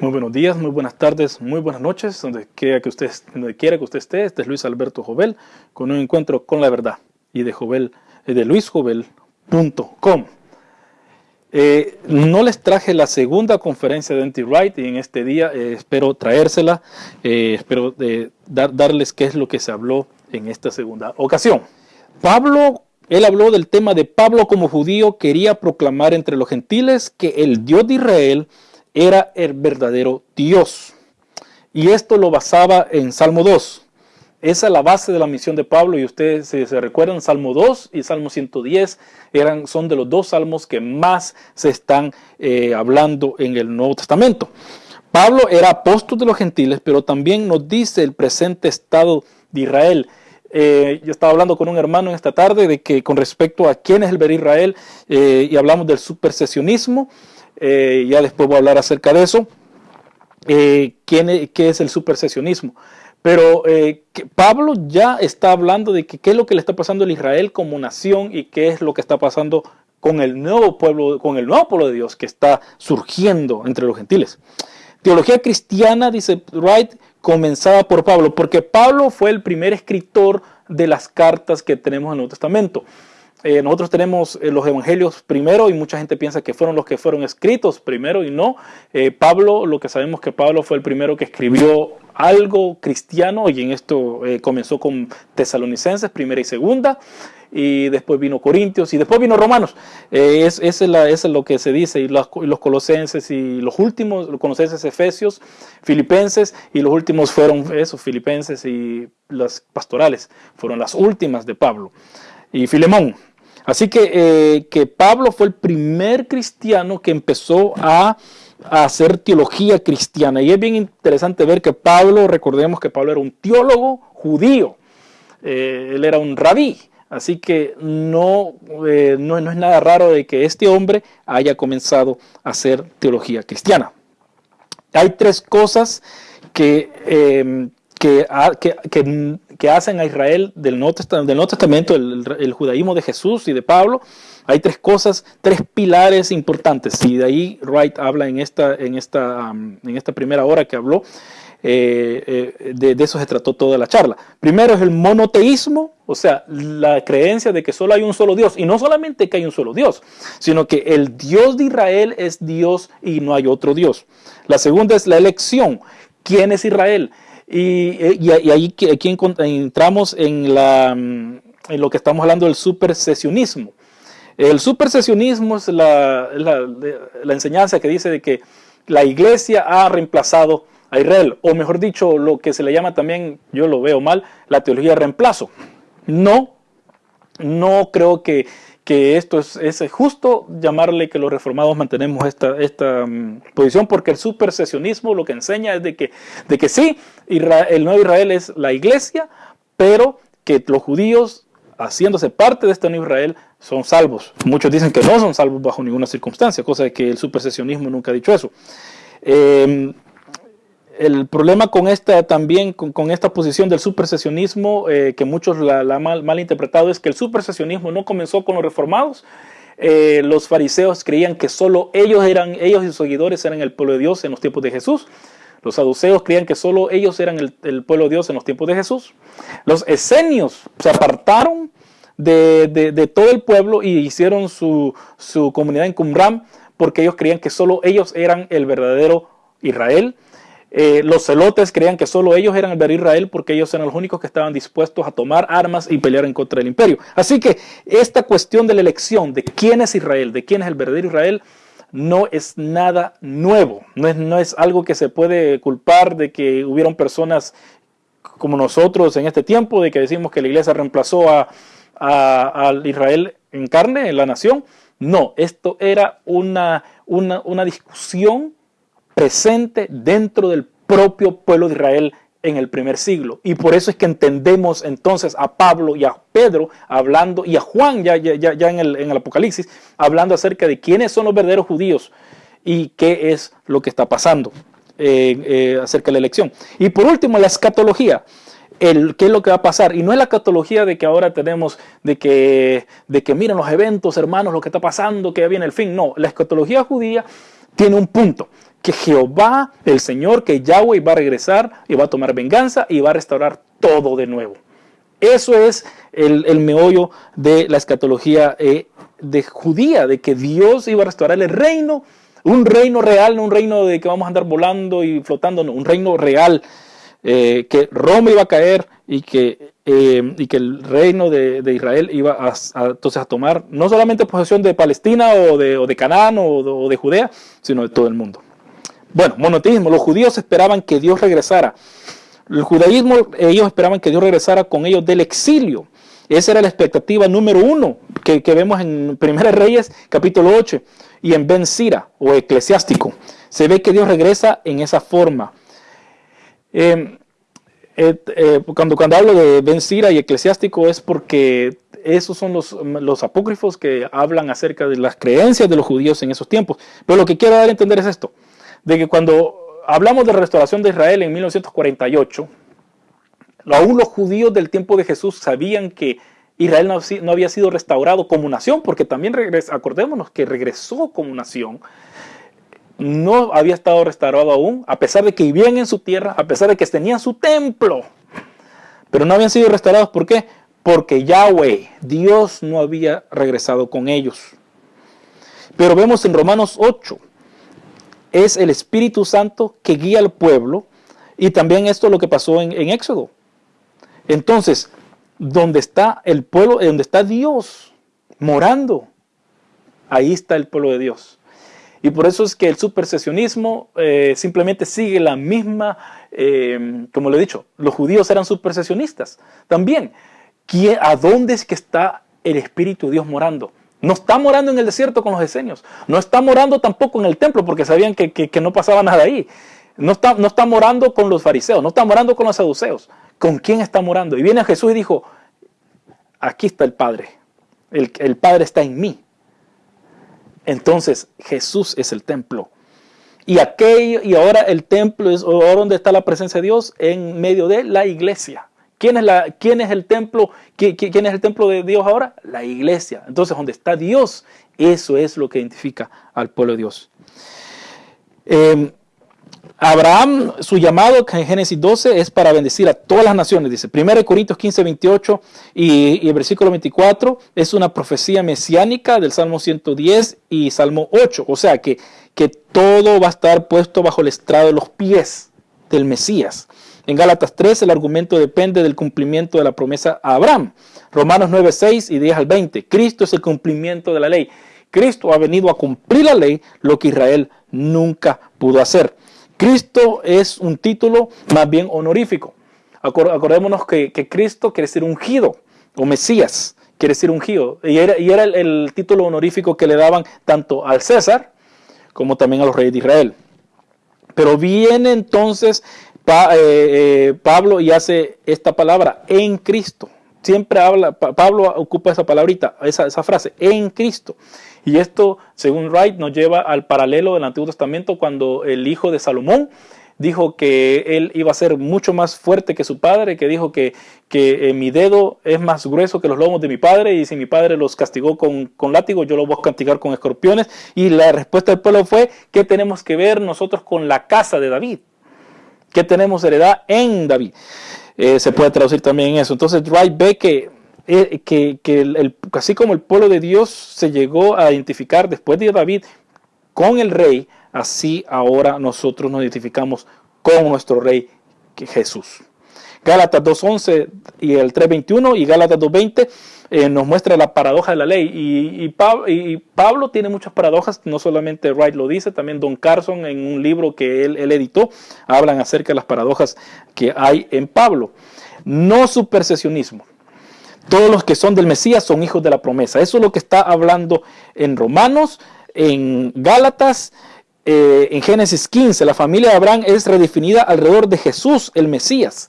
Muy buenos días, muy buenas tardes, muy buenas noches, donde quiera que usted, donde quiera que usted esté. Este es Luis Alberto Jovel con un encuentro con la verdad y de Jovel, eh, de luisjovel.com. Eh, no les traje la segunda conferencia de Anti-Right y en este día eh, espero traérsela, espero darles qué es lo que se habló en esta segunda ocasión. Pablo, él habló del tema de Pablo como judío quería proclamar entre los gentiles que el Dios de Israel era el verdadero Dios. Y esto lo basaba en Salmo 2. Esa es la base de la misión de Pablo y ustedes se, recuerdan, Salmo 2 y Salmo 110 eran, son de los dos salmos que más se están eh, hablando en el Nuevo Testamento. Pablo era apóstol de los gentiles, pero también nos dice el presente estado de Israel. Eh, yo estaba hablando con un hermano en esta tarde de que con respecto a quién es el ver Israel eh, y hablamos del supersesionismo. Eh, ya después voy a hablar acerca de eso, eh, ¿quién, qué es el supersesionismo. Pero eh, Pablo ya está hablando de que, qué es lo que le está pasando a Israel como nación y qué es lo que está pasando con el nuevo pueblo, con el nuevo pueblo de Dios que está surgiendo entre los gentiles. Teología cristiana, dice Wright, comenzada por Pablo, porque Pablo fue el primer escritor de las cartas que tenemos en el Nuevo Testamento. Eh, nosotros tenemos eh, los evangelios primero y mucha gente piensa que fueron los que fueron escritos primero y no. Eh, Pablo, lo que sabemos que Pablo fue el primero que escribió algo cristiano y en esto comenzó con tesalonicenses, primera y segunda, y después vino Corintios y después vino Romanos. es, es, es, lo que se dice, y los, los, colosenses y los últimos, los colosenses, efesios, filipenses, y los últimos fueron esos, filipenses y las pastorales, fueron las últimas de Pablo. Y Filemón, Así que, eh, que Pablo fue el primer cristiano que empezó a, hacer teología cristiana. Y es bien interesante ver que Pablo, recordemos que Pablo era un teólogo judío, eh, él era un rabí. Así que no, eh, no, no, es nada raro de que este hombre haya comenzado a hacer teología cristiana. Hay tres cosas que, que, hacen a Israel del Nuevo Testamento, el, judaísmo de Jesús y de Pablo. Hay tres cosas, tres pilares importantes. Y de ahí Wright habla en esta, en esta, en esta primera hora que habló. Eh, eh, de, de, eso se trató toda la charla. Primero es el monoteísmo, o sea, la creencia de que solo hay un solo Dios. Y no solamente que hay un solo Dios, sino que el Dios de Israel es Dios y no hay otro Dios. La segunda es la elección. ¿Quién es Israel? Y, ahí aquí entramos en, la, en lo que estamos hablando del supersesionismo. El supersesionismo es la, la, enseñanza que dice de que la iglesia ha reemplazado a Israel, o mejor dicho, lo que se le llama también, yo lo veo mal, la teología de reemplazo. No, no creo que que esto es, es, justo llamarle que los reformados mantenemos esta, esta um, posición, porque el supersesionismo lo que enseña es de que, de que sí, el nuevo Israel es la iglesia, pero que los judíos, haciéndose parte de este nuevo Israel, son salvos. Muchos dicen que no son salvos bajo ninguna circunstancia, cosa que el supersesionismo nunca ha dicho eso. Eh, el problema con esta también, con, esta posición del supersesionismo, eh, que muchos la, han mal, interpretado, es que el supersesionismo no comenzó con los reformados. Eh, los fariseos creían que solo ellos eran, ellos y sus seguidores eran el pueblo de Dios en los tiempos de Jesús. Los saduceos creían que solo ellos eran el, pueblo de Dios en los tiempos de Jesús. Los esenios se apartaron de, todo el pueblo y hicieron su, su comunidad en Qumran porque ellos creían que solo ellos eran el verdadero Israel. Eh, los celotes creían que solo ellos eran el ver Israel porque ellos eran los únicos que estaban dispuestos a tomar armas y pelear en contra del imperio. Así que esta cuestión de la elección de quién es Israel, de quién es el verdadero Israel, no es nada nuevo. No es, no es algo que se puede culpar de que hubieron personas como nosotros en este tiempo, de que decimos que la iglesia reemplazó a, Israel en carne, en la nación. No, esto era una, una, una discusión presente dentro del propio pueblo de Israel en el primer siglo. Y por eso es que entendemos entonces a Pablo y a Pedro hablando, y a Juan ya, ya, ya en, el, en el Apocalipsis, hablando acerca de quiénes son los verdaderos judíos y qué es lo que está pasando eh, eh, acerca de la elección. Y por último, la escatología. El, qué es lo que va a pasar. Y no es la escatología de que ahora tenemos, de que, de que miren los eventos, hermanos, lo que está pasando, que ya viene el fin. No, la escatología judía tiene un punto que Jehová, el Señor, que Yahweh va a regresar y va a tomar venganza y va a restaurar todo de nuevo. Eso es el, meollo de la escatología eh, de judía, de que Dios iba a restaurar el reino, un reino real, no un reino de que vamos a andar volando y flotando, no, un reino real, eh, que Roma iba a caer y que, eh, el reino de, Israel iba a, entonces a tomar no solamente posesión de Palestina o de Canaán o de Judea, sino de todo el mundo. Bueno, monoteísmo, los judíos esperaban que Dios regresara. El judaísmo, ellos esperaban que Dios regresara con ellos del exilio. Esa era la expectativa número uno que, vemos en Primera Reyes, capítulo 8, y en Ben Sira, o eclesiástico. Se ve que Dios regresa en esa forma. Em, eh, cuando, cuando hablo de Ben Sira y eclesiástico es porque esos son los, los apócrifos que hablan acerca de las creencias de los judíos en esos tiempos. Pero lo que quiero dar a entender es esto de que cuando hablamos de restauración de Israel en 1948, aún los judíos del tiempo de Jesús sabían que Israel no, había sido restaurado como nación, porque también acordémonos que regresó como nación, no había estado restaurado aún, a pesar de que vivían en su tierra, a pesar de que tenían su templo, pero no habían sido restaurados. ¿Por qué? Porque Yahweh, Dios no había regresado con ellos. Pero vemos en Romanos 8, es el Espíritu Santo que guía al pueblo y también esto es lo que pasó en, Éxodo. Entonces, donde está el pueblo, donde está Dios morando, ahí está el pueblo de Dios. Y por eso es que el supersesionismo eh, simplemente sigue la misma, eh, como lo he dicho, los judíos eran supersesionistas. También, ¿a dónde es que está el Espíritu de Dios morando? No está morando en el desierto con los esenios. No está morando tampoco en el templo porque sabían que, no pasaba nada ahí. No está, no está morando con los fariseos, no está morando con los saduceos. ¿Con quién está morando? Y viene Jesús y dijo, aquí está el Padre. El, el Padre está en mí. Entonces Jesús es el templo. Y aquello, y ahora el templo es ahora donde está la presencia de Dios en medio de la iglesia. ¿Quién es, el templo? ¿Quién, es el templo de Dios ahora? La iglesia. Entonces, donde está Dios, eso es lo que identifica al pueblo de Dios. Em, Abraham, su llamado en Génesis 12 es para bendecir a todas las naciones, dice. 1 Corintios 15, 28 y, y, el versículo 24 es una profecía mesiánica del Salmo 110 y Salmo 8. O sea que, que todo va a estar puesto bajo el estrado de los pies del Mesías. En Gálatas 3 el argumento depende del cumplimiento de la promesa a Abraham. Romanos 9, 6 y 10 al 20. Cristo es el cumplimiento de la ley. Cristo ha venido a cumplir la ley, lo que Israel nunca pudo hacer. Cristo es un título más bien honorífico. Acordémonos que, Cristo quiere ser ungido, o Mesías quiere decir ungido. Y era, y era el título honorífico que le daban tanto al César como también a los reyes de Israel. Pero viene entonces eh, eh, Pablo y hace esta palabra, en Cristo. Siempre habla, Pablo ocupa esa palabrita, esa, esa frase, en Cristo. Y esto, según Wright, nos lleva al paralelo del Antiguo Testamento cuando el hijo de Salomón dijo que él iba a ser mucho más fuerte que su padre, que dijo que, que eh, mi dedo es más grueso que los lomos de mi padre y si mi padre los castigó con, con látigo, yo los voy a castigar con escorpiones. Y la respuesta del pueblo fue, ¿qué tenemos que ver nosotros con la casa de David? Que tenemos heredad en David. Eh, se puede traducir también en eso. Entonces Wright ve que, eh, que, el, así como el pueblo de Dios se llegó a identificar después de David con el rey, así ahora nosotros nos identificamos con nuestro rey Jesús. Gálatas 2.11 y el 3.21 y Gálatas 2.20 eh, nos muestra la paradoja de la ley. Y, Pablo, tiene muchas paradojas, no solamente Wright lo dice, también Don Carson en un libro que él, editó, hablan acerca de las paradojas que hay en Pablo. No supersesionismo. Todos los que son del Mesías son hijos de la promesa. Eso es lo que está hablando en Romanos, en Gálatas, eh, en Génesis 15. La familia de Abraham es redefinida alrededor de Jesús, el Mesías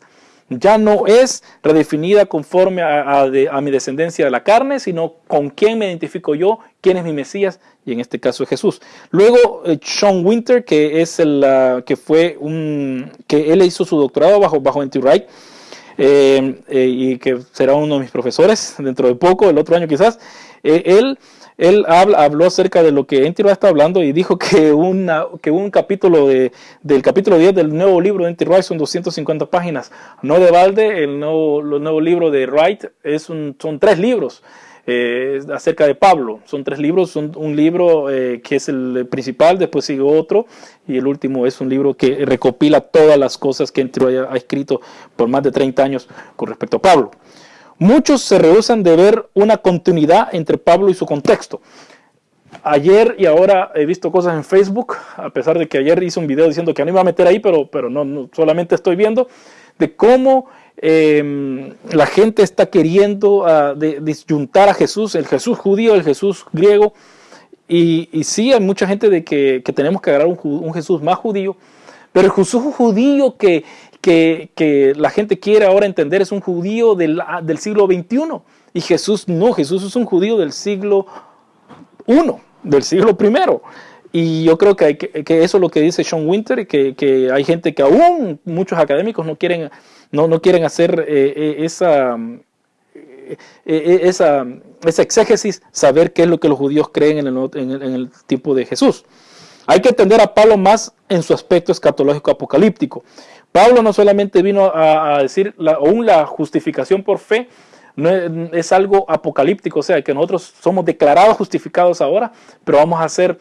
ya no es redefinida conforme a, mi descendencia de la carne, sino con quién me identifico yo, quién es mi Mesías, y en este caso es Jesús. Luego, eh, Sean Winter, que es el que fue un, que él hizo su doctorado bajo, bajo Wright, eh, eh, y que será uno de mis profesores dentro de poco, el otro año quizás, él él habló acerca de lo que Enty está hablando y dijo que, un capítulo de, del capítulo 10 del nuevo libro de Enty Wright son 250 páginas. No de balde, el nuevo, libro de Wright es son tres libros. Eh, acerca de Pablo. Son tres libros, un libro eh, que es el principal, después sigue otro y el último es un libro que recopila todas las cosas que Enty ha escrito por más de 30 años con respecto a Pablo. Muchos se rehusan de ver una continuidad entre Pablo y su contexto. Ayer y ahora he visto cosas en Facebook, a pesar de que ayer hice un video diciendo que no iba a meter ahí, pero, pero no, solamente estoy viendo, de cómo em, la gente está queriendo uh, disyuntar a Jesús, el Jesús judío, el Jesús griego, y, sí hay mucha gente de que, que tenemos que agarrar un, un, Jesús más judío, pero el Jesús judío que, que, la gente quiere ahora entender es un judío del, del, siglo XXI. Y Jesús no, Jesús es un judío del siglo I, del siglo I. Y yo creo que, que, eso es lo que dice Sean Winter, que, que hay gente que aún muchos académicos no quieren, no, no quieren hacer eh, eh, esa, eh, esa, esa, exégesis, saber qué es lo que los judíos creen en el, en el, en el tipo de Jesús. Hay que entender a Pablo más en su aspecto escatológico apocalíptico. Pablo no solamente vino a, decir la, aún la justificación por fe, no es, algo apocalíptico, o sea, que nosotros somos declarados justificados ahora, pero vamos a ser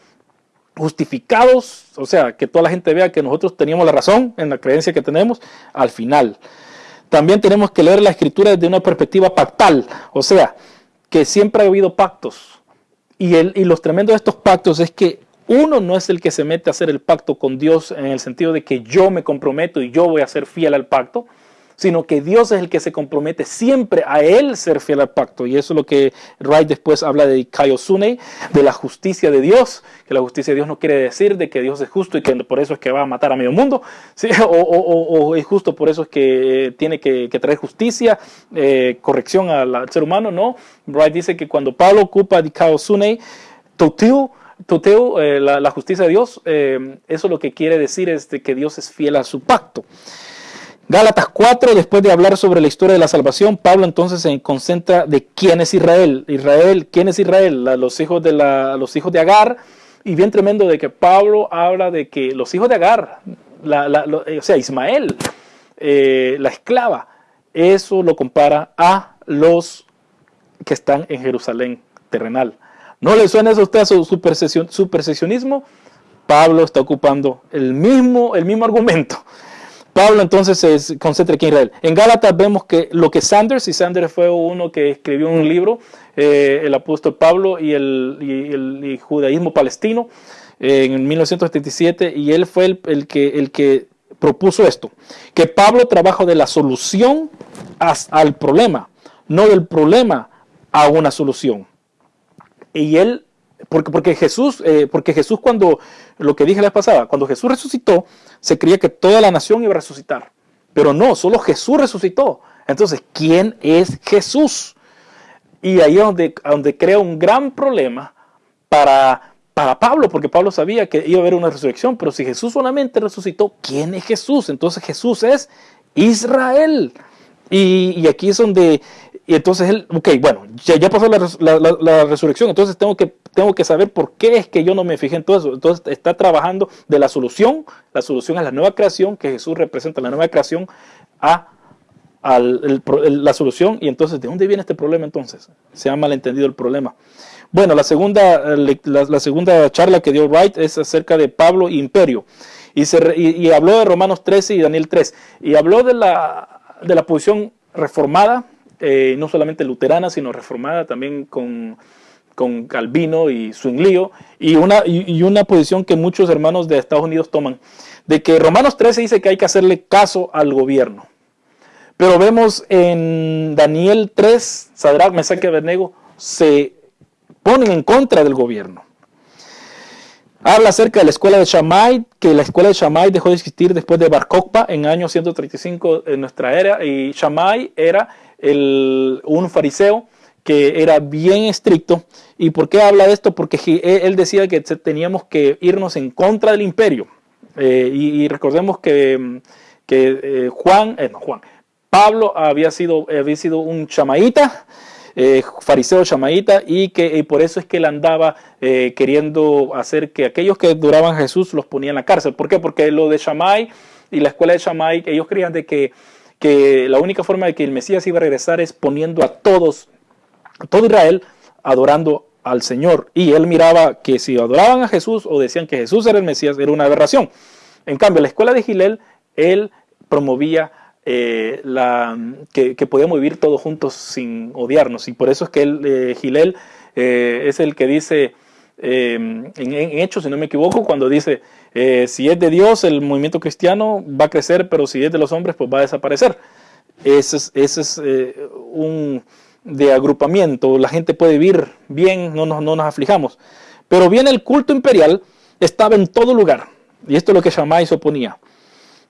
justificados, o sea, que toda la gente vea que nosotros teníamos la razón en la creencia que tenemos al final. También tenemos que leer la escritura desde una perspectiva pactal, o sea, que siempre ha habido pactos. Y, el, y los tremendos de estos pactos es que uno no es el que se mete a hacer el pacto con Dios en el sentido de que yo me comprometo y yo voy a ser fiel al pacto, sino que Dios es el que se compromete siempre a Él ser fiel al pacto. Y eso es lo que Wright después habla de Kaiosune, de la justicia de Dios, que la justicia de Dios no quiere decir de que Dios es justo y que por eso es que va a matar a medio mundo, ¿sí? o, es justo por eso es que tiene que, traer justicia, eh, corrección al, ser humano, no. Wright dice que cuando Pablo ocupa de Kaiosune, Totiu, Toteo, eh, la, justicia de Dios, eh, eso lo que quiere decir es que Dios es fiel a su pacto. Gálatas 4, después de hablar sobre la historia de la salvación, Pablo entonces se concentra de quién es Israel. Israel, ¿quién es Israel? los, hijos de la, los hijos de Agar. Y bien tremendo de que Pablo habla de que los hijos de Agar, o sea, Ismael, eh, la esclava, eso lo compara a los que están en Jerusalén terrenal. ¿No le suena a usted a su supersesionismo? Pablo está ocupando el mismo, el mismo argumento. Pablo entonces se concentra aquí en Israel. En Gálatas vemos que lo que Sanders, y Sanders fue uno que escribió un libro, eh, el apóstol Pablo y el, judaísmo palestino, eh, en 1977, y él fue el, que, el que propuso esto, que Pablo trabaja de la solución al problema, no del problema a una solución. Y él, porque, porque Jesús, eh, porque Jesús cuando, lo que dije la vez pasada, cuando Jesús resucitó, se creía que toda la nación iba a resucitar. Pero no, solo Jesús resucitó. Entonces, ¿quién es Jesús? Y ahí es donde, donde crea un gran problema para, para Pablo, porque Pablo sabía que iba a haber una resurrección, pero si Jesús solamente resucitó, ¿quién es Jesús? Entonces Jesús es Israel. Y, y aquí es donde y entonces él, ok, bueno, ya, pasó la, resurrección, entonces tengo que, tengo que saber por qué es que yo no me fijé en todo eso. Entonces está trabajando de la solución, la solución es la nueva creación, que Jesús representa la nueva creación, a, la solución. Y entonces, ¿de dónde viene este problema entonces? Se ha malentendido el problema. Bueno, la segunda, la, segunda charla que dio Wright es acerca de Pablo y Imperio. Y, se, y, habló de Romanos 13 y Daniel 3. Y habló de la, de la posición reformada eh, no solamente luterana, sino reformada también con, con Calvino y Zwinglio, y una, y, una posición que muchos hermanos de Estados Unidos toman, de que Romanos 13 dice que hay que hacerle caso al gobierno. Pero vemos en Daniel 3, Sadrach, Mesach Abednego se ponen en contra del gobierno. Habla acerca de la escuela de Shammai, que la escuela de Shammai dejó de existir después de Bar Kokhba en año 135 en nuestra era, y Shammai era un fariseo que era bien estricto. ¿Y por qué habla de esto? Porque él decía que teníamos que irnos en contra del imperio. Eh, y, recordemos que, que eh, Juan, eh, no, Juan, Pablo había sido, había sido un chamaíta eh, fariseo chamaíta y que por eso es que él andaba queriendo hacer que aquellos que duraban Jesús los ponía en la cárcel. ¿Por qué? Porque lo de Shammai y la escuela de Shammai, ellos creían de que, que la única forma de que el Mesías iba a regresar es poniendo a todos, todo Israel, adorando al Señor. Y él miraba que si adoraban a Jesús o decían que Jesús era el Mesías, era una aberración. En cambio, la escuela de Gilel, él promovía eh, la, que, podíamos vivir todos juntos sin odiarnos. Y por eso es que él, eh, Gilel eh, es el que dice, en, en, Hechos, si no me equivoco, cuando dice, si es de Dios, el movimiento cristiano va a crecer, pero si es de los hombres, pues va a desaparecer. Ese es, es un de agrupamiento, la gente puede vivir bien, no nos, no nos aflijamos. Pero bien el culto imperial estaba en todo lugar, y esto es lo que Shammai se oponía.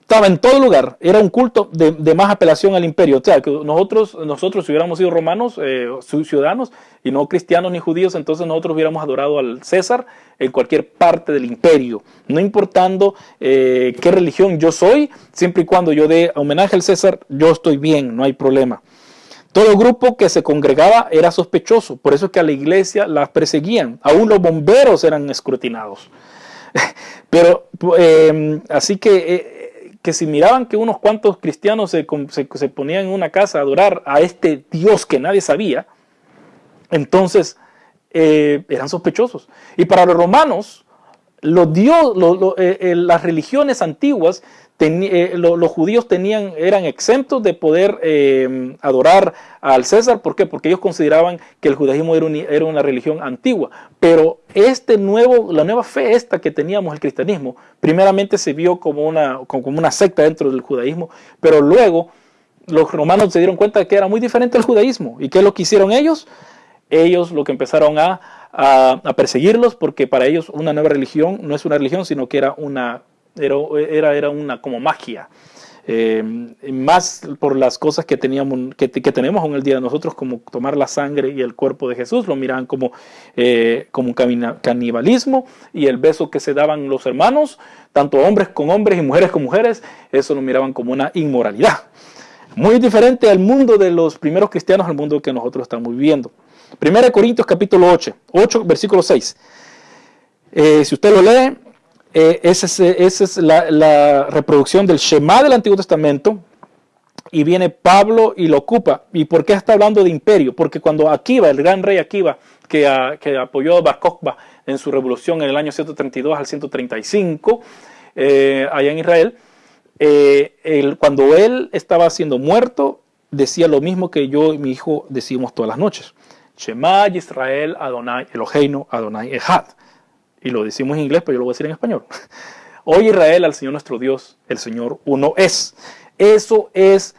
Estaba en todo lugar, era un culto de, más apelación al imperio. O sea, que nosotros, nosotros si hubiéramos sido romanos, eh, ciudadanos, y no cristianos ni judíos, entonces nosotros hubiéramos adorado al César en cualquier parte del imperio, no importando eh, qué religión yo soy, siempre y cuando yo dé homenaje al César, yo estoy bien, no hay problema. Todo grupo que se congregaba era sospechoso, por eso es que a la iglesia la perseguían, aún los bomberos eran escrutinados. Pero em, así que, eh, que si miraban que unos cuantos cristianos se, ponían en una casa a adorar a este Dios que nadie sabía, entonces eh, eran sospechosos. Y para los romanos, los dios, eh, las religiones antiguas eh, los judíos eran exentos de poder eh, adorar al César. ¿Por qué? Porque ellos consideraban que el judaísmo era, una religión antigua. Pero este la nueva fe esta que teníamos, el cristianismo, primeramente se vio como una, secta dentro del judaísmo, pero luego los romanos se dieron cuenta de que era muy diferente al judaísmo. ¿Y qué es lo que hicieron ellos? Ellos lo que empezaron a perseguirlos porque para ellos una nueva religión no es una religión, sino que era una era, era, una como magia. Eh, más por las cosas que, teníamos, que, tenemos en el día de nosotros, como tomar la sangre y el cuerpo de Jesús, lo miraban como, eh, como canibalismo y el beso que se daban los hermanos, tanto hombres con hombres y mujeres con mujeres, eso lo miraban como una inmoralidad. Muy diferente al mundo de los primeros cristianos, al mundo que nosotros estamos viviendo. 1 Corintios capítulo 8, 8 versículo 6. Eh, si usted lo lee, eh, esa es, la, reproducción del Shema del Antiguo Testamento. Y viene Pablo y lo ocupa. ¿Y por qué está hablando de imperio? Porque cuando Akiva, el gran rey Akiva, que, apoyó a Bar en su revolución en el año 132 al 135, eh, allá en Israel, eh, cuando él estaba siendo muerto, decía lo mismo que yo y mi hijo decimos todas las noches. Shema Israel Adonai Eloheinu Adonai Echad y lo decimos en inglés, pero yo lo voy a decir en español. Hoy Israel al Señor nuestro Dios, el Señor uno es. Eso es,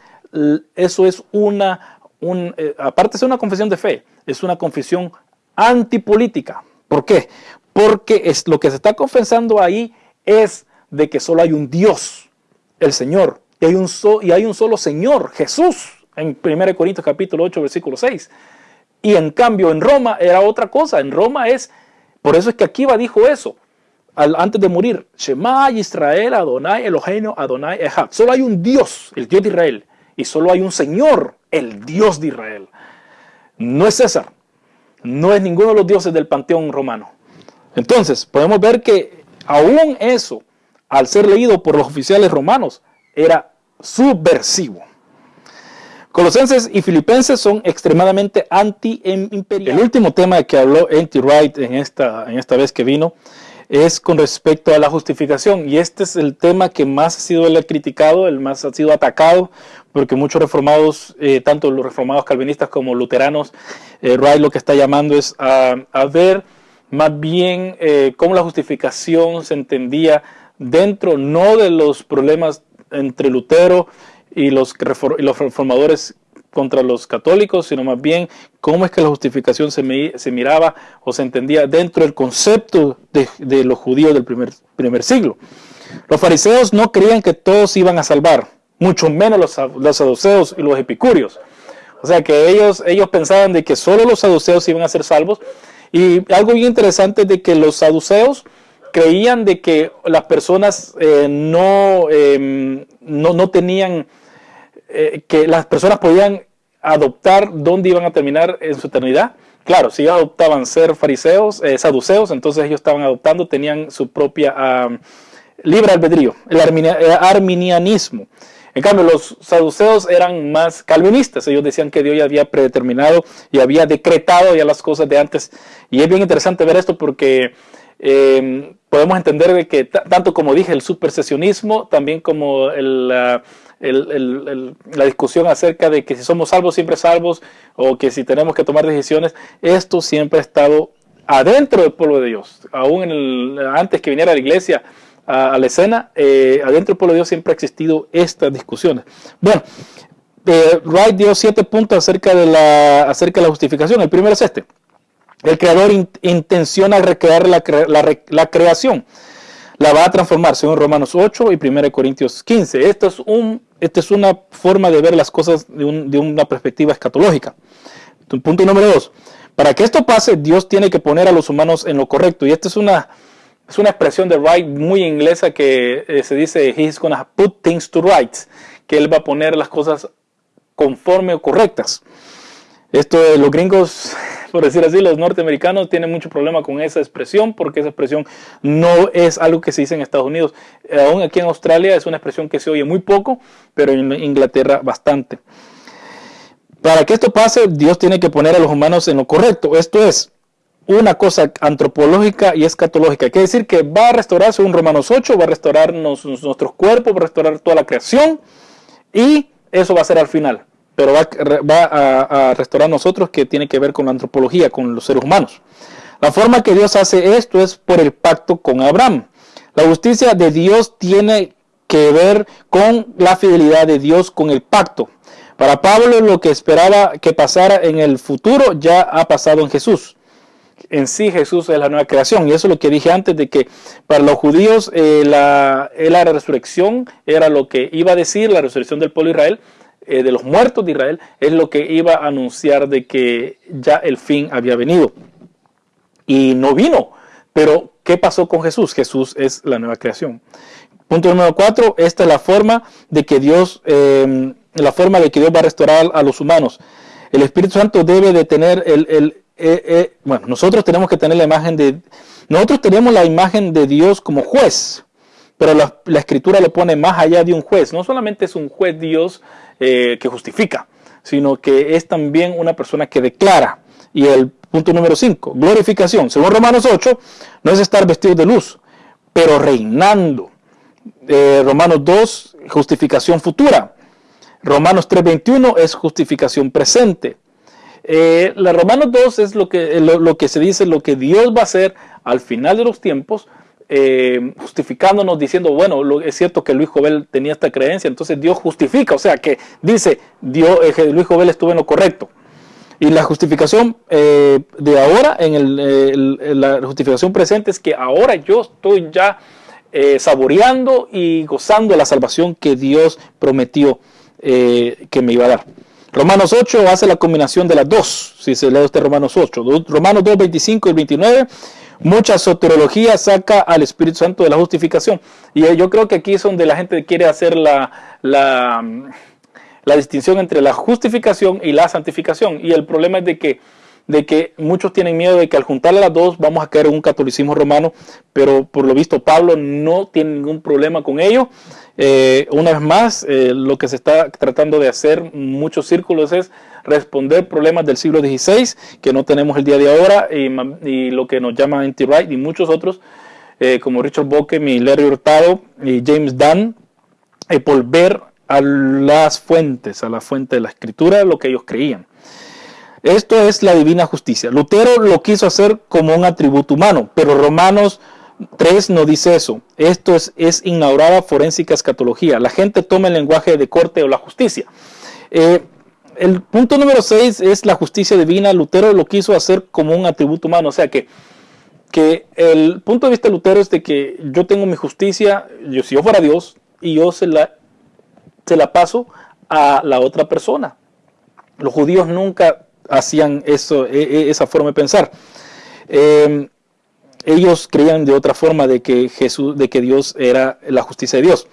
eso es una, un, eh, aparte ser una confesión de fe, es una confesión antipolítica. ¿Por qué? Porque es, lo que se está confesando ahí es de que solo hay un Dios, el Señor, y hay un, y hay un solo Señor, Jesús, en 1 Corintios capítulo 8, versículo 6. Y en cambio en Roma era otra cosa, en Roma es por eso es que Akiva dijo eso antes de morir. Shema Israel Adonai Eloheinu Adonai Echad. Solo hay un Dios, el Dios de Israel. Y solo hay un Señor, el Dios de Israel. No es César. No es ninguno de los dioses del panteón romano. Entonces, podemos ver que aún eso, al ser leído por los oficiales romanos, era subversivo. Colosenses y Filipenses son extremadamente anti-imperiales. El último tema que habló N.T. Wright en esta, en esta vez que vino es con respecto a la justificación. Y este es el tema que más ha sido criticado, el más ha sido atacado, porque muchos reformados, eh, tanto los reformados calvinistas como luteranos, eh, Wright lo que está llamando es a, ver más bien eh, cómo la justificación se entendía dentro, no de los problemas entre Lutero y los, los reformadores contra los católicos, sino más bien cómo es que la justificación se, miraba o se entendía dentro del concepto de, los judíos del primer, primer, siglo. Los fariseos no creían que todos iban a salvar, mucho menos los, los saduceos y los epicúreos. O sea que ellos, ellos pensaban de que solo los saduceos iban a ser salvos. Y algo bien interesante es de que los saduceos creían de que las personas eh, no, em, no, no tenían eh, que las personas podían adoptar dónde iban a terminar en su eternidad. Claro, si adoptaban ser fariseos, eh, saduceos, entonces ellos estaban adoptando, tenían su propia libre albedrío, el arminianismo. En cambio, los saduceos eran más calvinistas. Ellos decían que Dios ya había predeterminado y había decretado ya las cosas de antes. Y es bien interesante ver esto porque eh, podemos entender de que tanto como dije, el supersesionismo, también como la, discusión acerca de que si somos salvos, siempre salvos, o que si tenemos que tomar decisiones, esto siempre ha estado adentro del pueblo de Dios. Aún antes que viniera la iglesia, a, la escena, eh, adentro del pueblo de Dios siempre ha existido estas discusiones. Bueno, eh, Wright dio siete puntos acerca de, la, acerca de la justificación. El primero es este. El creador intenciona recrear la, creación. La va a transformar, según Romanos 8 y 1 Corintios 15. Esto es, un, esto es una forma de ver las cosas de, de una perspectiva escatológica. Punto número dos. Para que esto pase, Dios tiene que poner a los humanos en lo correcto. Y esta es una, es una expresión de Wright muy inglesa que eh, se dice, he's gonna put things to rights, que él va a poner las cosas conforme o correctas. Esto de los gringos, por decir así, los norteamericanos tienen mucho problema con esa expresión porque esa expresión no es algo que se dice en Estados Unidos. Aún aquí en Australia es una expresión que se oye muy poco, pero en Inglaterra bastante. Para que esto pase, Dios tiene que poner a los humanos en lo correcto. Esto es, una cosa antropológica y escatológica. Quiere decir que va a restaurarse un Romanos 8, va a restaurarnos nuestros cuerpos, va a restaurar toda la creación y eso va a ser al final. Pero va, a, restaurar nosotros que tiene que ver con la antropología, con los seres humanos. La forma que Dios hace esto es por el pacto con Abraham. La justicia de Dios tiene que ver con la fidelidad de Dios con el pacto. Para Pablo lo que esperaba que pasara en el futuro ya ha pasado en Jesús en sí Jesús es la nueva creación. Y eso es lo que dije antes de que para los judíos eh, la, la, resurrección era lo que iba a decir, la resurrección del pueblo de Israel, eh, de los muertos de Israel, es lo que iba a anunciar de que ya el fin había venido. Y no vino. Pero, ¿qué pasó con Jesús? Jesús es la nueva creación. Punto número cuatro, esta es la forma de que Dios, em, la forma de que Dios va a restaurar a los humanos. El Espíritu Santo debe de tener el eh, eh, bueno, nosotros tenemos que tener la imagen de, nosotros tenemos la imagen de Dios como juez, pero la, escritura lo pone más allá de un juez. No solamente es un juez Dios eh, que justifica, sino que es también una persona que declara. Y el punto número 5, glorificación. Según Romanos 8, no es estar vestido de luz, pero reinando. Romanos 2, justificación futura. Romanos 3.21 es justificación presente. Eh, la Romanos 2 es lo que, lo, que se dice, lo que Dios va a hacer al final de los tiempos, eh, justificándonos, diciendo, bueno, es cierto que Luis Jovel tenía esta creencia, entonces Dios justifica, o sea que dice, Dios, eh, Luis Jovel estuvo en lo correcto. Y la justificación de ahora, en la justificación presente, es que ahora yo estoy ya saboreando y gozando la salvación que Dios prometió que me iba a dar. Romanos 8 hace la combinación de las dos, si se lee usted Romanos 8. Romanos 2, 25 y 29, mucha soterología saca al Espíritu Santo de la justificación. Y yo creo que aquí es donde la gente quiere hacer la, la, la distinción entre la justificación y la santificación. Y el problema es de que de que muchos tienen miedo de que al juntarle las dos vamos a caer en un catolicismo romano, pero por lo visto Pablo no tiene ningún problema con ello. Eh, una vez más, eh, lo que se está tratando de hacer muchos círculos es responder problemas del siglo XVI que no tenemos el día de ahora y, lo que nos llama anti-right y muchos otros, eh, como Richard Bockem y Larry Hurtado y James Dunn, volver a las fuentes, a la fuente de la escritura, lo que ellos creían. Esto es la divina justicia. Lutero lo quiso hacer como un atributo humano, pero Romanos 3 no dice eso. Esto es, es inaugurada forénsica escatología. La gente toma el lenguaje de corte o la justicia. Eh, el punto número 6 es la justicia divina. Lutero lo quiso hacer como un atributo humano. O sea que, que el punto de vista de Lutero es de que yo tengo mi justicia, yo, si yo fuera Dios, y yo se la, se la paso a la otra persona. Los judíos nunca hacían eso, e, e, esa forma de pensar. Em, ellos creían de otra forma de que Jesús, de que Dios era la justicia de Dios.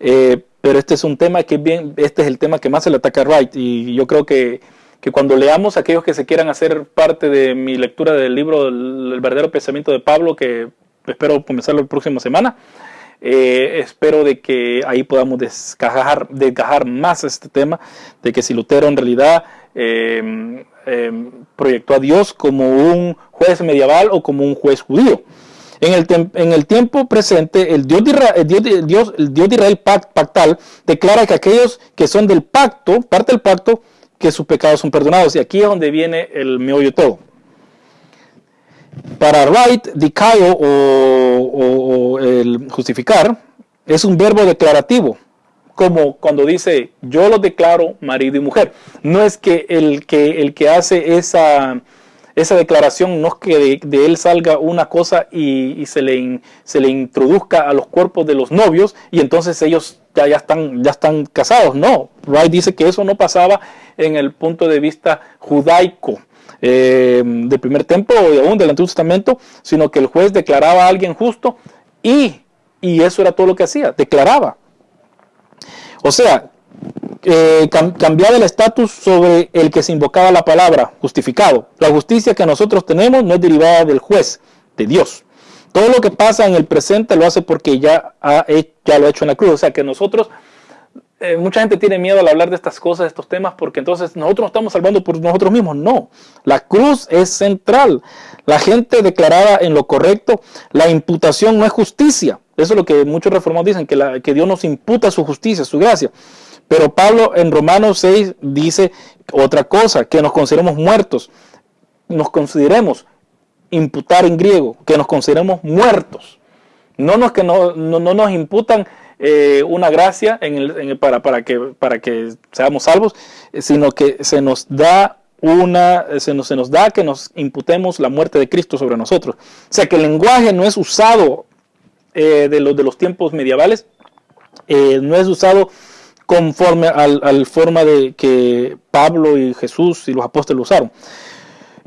Eh, pero este es un tema que bien, este es el tema que más se le ataca a Wright y yo creo que, que cuando leamos aquellos que se quieran hacer parte de mi lectura del libro El, verdadero pensamiento de Pablo, que espero comenzarlo la próxima semana, eh, espero de que ahí podamos descajar, desgajar más este tema, de que si Lutero en realidad eh, eh, proyectó a Dios como un juez medieval o como un juez judío. En el, en el tiempo presente, el Dios de Israel, pactal declara que aquellos que son del pacto, parte del pacto, que sus pecados son perdonados. Y aquí es donde viene el meollo todo. Para Wright, dicayo o, o el justificar es un verbo declarativo, como cuando dice yo lo declaro marido y mujer. No es que el que, el que hace esa esa declaración no es que de, él salga una cosa y, se, le se le introduzca a los cuerpos de los novios y entonces ellos ya, ya, están, ya están casados. No, Wright dice que eso no pasaba en el punto de vista judaico. Eh, del primer templo o aún del Antiguo Testamento, sino que el juez declaraba a alguien justo y, y eso era todo lo que hacía, declaraba. O sea, eh, cambiaba el estatus sobre el que se invocaba la palabra justificado. La justicia que nosotros tenemos no es derivada del juez, de Dios. Todo lo que pasa en el presente lo hace porque ya, ha, ya lo ha hecho en la cruz. O sea que nosotros, eh, mucha gente tiene miedo al hablar de estas cosas, de estos temas, porque entonces nosotros nos estamos salvando por nosotros mismos. No, la cruz es central. La gente declarada en lo correcto, la imputación no es justicia. Eso es lo que muchos reformados dicen, que, que Dios nos imputa su justicia, su gracia. Pero Pablo en Romanos 6 dice otra cosa, que nos consideremos muertos, nos consideremos, imputar en griego, que nos consideremos muertos. No nos, que no, no, nos imputan eh, una gracia para, para, que, para que seamos salvos, sino que se nos da una, se nos, se nos da que nos imputemos la muerte de Cristo sobre nosotros. O sea que el lenguaje no es usado eh, de, los, de los tiempos medievales, eh, no es usado conforme al, al, forma de que Pablo y Jesús y los apóstoles usaron.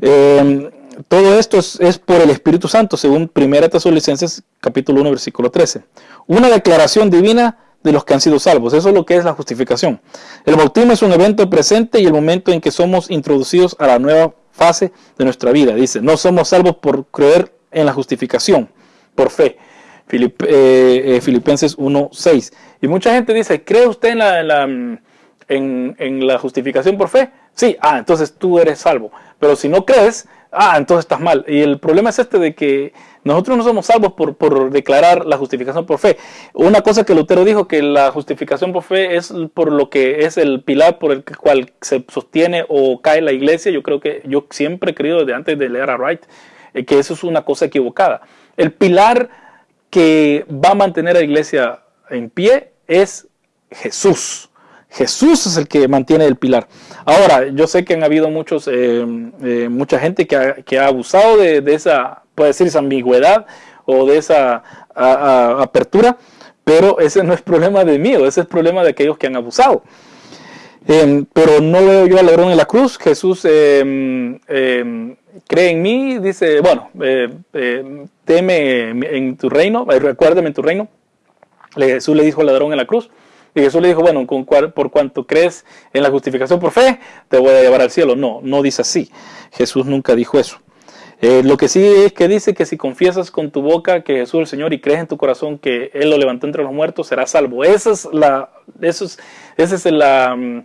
Eh, todo esto es, es, por el Espíritu Santo, según 1 Tesalonicenses capítulo 1, versículo 13. Una declaración divina de los que han sido salvos. Eso es lo que es la justificación. El bautismo es un evento presente y el momento en que somos introducidos a la nueva fase de nuestra vida. Dice, no somos salvos por creer en la justificación, por fe. Eh, eh, Filipenses 1.6. Y mucha gente dice, ¿cree usted en la, en, la, justificación por fe? Sí, ah, entonces tú eres salvo. Pero si no crees, ah, entonces estás mal. Y el problema es este de que nosotros no somos salvos por, por, declarar la justificación por fe. Una cosa que Lutero dijo, que la justificación por fe es por lo que es el pilar por el cual se sostiene o cae la iglesia. Yo creo que yo siempre he creído desde antes de leer a Wright eh, que eso es una cosa equivocada. El pilar que va a mantener a la iglesia en pie es Jesús. Jesús es el que mantiene el pilar. Ahora, yo sé que han habido muchos, eh, eh, mucha gente que ha, abusado de, esa, puede decir, esa ambigüedad o de esa apertura, pero ese no es problema de mí, ese es problema de aquellos que han abusado. Em, pero no veo yo al ladrón en la cruz. Jesús em, em, cree en mí, dice, bueno, eh, teme en tu reino, eh, recuérdame en tu reino. Jesús le dijo al ladrón en la cruz. Y Jesús le dijo, bueno, con por cuanto crees en la justificación por fe, te voy a llevar al cielo. No, no dice así. Jesús nunca dijo eso. lo que sí es que dice que si confiesas con tu boca que Jesús es el Señor y crees en tu corazón que Él lo levantó entre los muertos, serás salvo. Esa es la, eso es, es la, mm,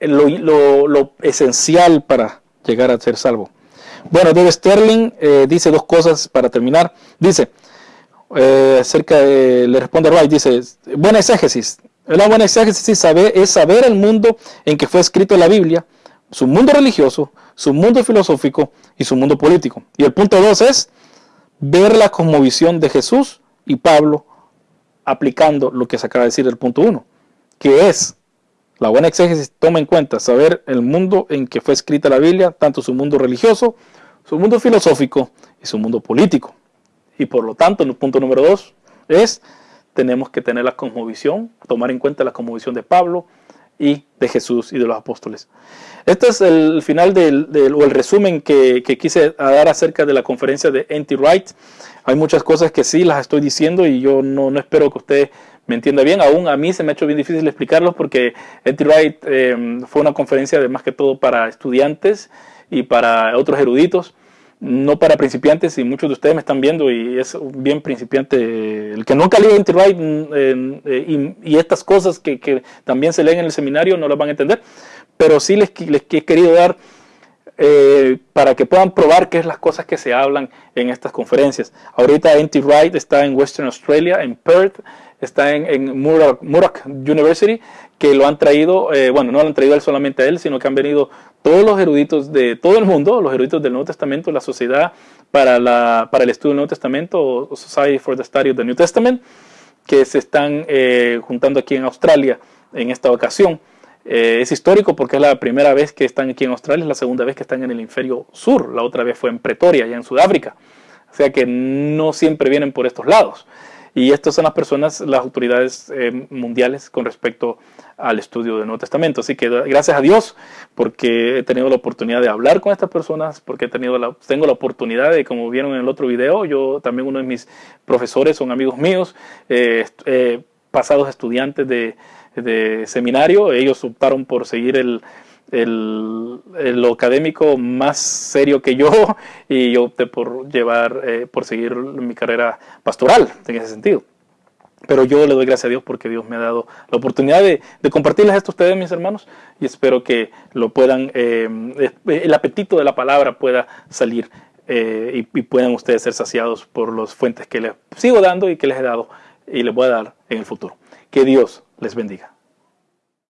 lo, esencial para llegar a ser salvo. Bueno, Dave Sterling eh, dice dos cosas para terminar. Dice, eh, acerca le responde a Wright, dice, buena exégesis. La buena exégesis saber, es saber el mundo en que fue escrito la Biblia, su mundo religioso, su mundo filosófico y su mundo político. Y el punto dos es ver la cosmovisión de Jesús y Pablo aplicando lo que se acaba de decir del punto uno, que es la buena exégesis toma en cuenta saber el mundo en que fue escrita la Biblia, tanto su mundo religioso, su mundo filosófico y su mundo político. Y por lo tanto, el punto número dos es, tenemos que tener la cosmovisión, tomar en cuenta la cosmovisión de Pablo y de Jesús y de los apóstoles. Este es el final del, o el resumen que, quise dar acerca de la conferencia de N.T. Wright. Hay muchas cosas que sí las estoy diciendo y yo no, no espero que usted me entienda bien. Aún a mí se me ha hecho bien difícil explicarlos porque N.T. Wright eh, fue una conferencia de más que todo para estudiantes y para otros eruditos, no para principiantes. Y muchos de ustedes me están viendo y es bien principiante. El que nunca leído N.T. Wright mm, eh, y, estas cosas que, también se leen en el seminario no las van a entender. Pero sí les, les he querido dar eh, para que puedan probar qué es las cosas que se hablan en estas conferencias. Ahorita N.T. Wright está en Western Australia, en Perth, está en, en Murdoch, University, que lo han traído, eh, bueno, no lo han traído él solamente a él, sino que han venido todos los eruditos de todo el mundo, los eruditos del Nuevo Testamento, la Sociedad para, el Estudio del Nuevo Testamento, Society for the Study of the New Testament, que se están eh, juntando aquí en Australia en esta ocasión. Eh, es histórico porque es la primera vez que están aquí en Australia, es la segunda vez que están en el hemisferio sur, la otra vez fue en Pretoria, allá en Sudáfrica. O sea que no siempre vienen por estos lados. Y estas son las personas, las autoridades eh, mundiales con respecto al estudio del Nuevo Testamento. Así que gracias a Dios porque he tenido la oportunidad de hablar con estas personas, porque he tenido la, tengo la oportunidad de, como vieron en el otro video, yo también uno de mis profesores son amigos míos, eh, pasados estudiantes de, de seminario, ellos optaron por seguir el, el, académico más serio que yo y yo opté por llevar, eh, por seguir mi carrera pastoral en ese sentido. Pero yo le doy gracias a Dios porque Dios me ha dado la oportunidad de, compartirles esto a ustedes, mis hermanos, y espero que lo puedan, eh, el apetito de la palabra pueda salir eh, y, y, puedan ustedes ser saciados por las fuentes que les sigo dando y que les he dado y les voy a dar en el futuro. Que Dios les bendiga.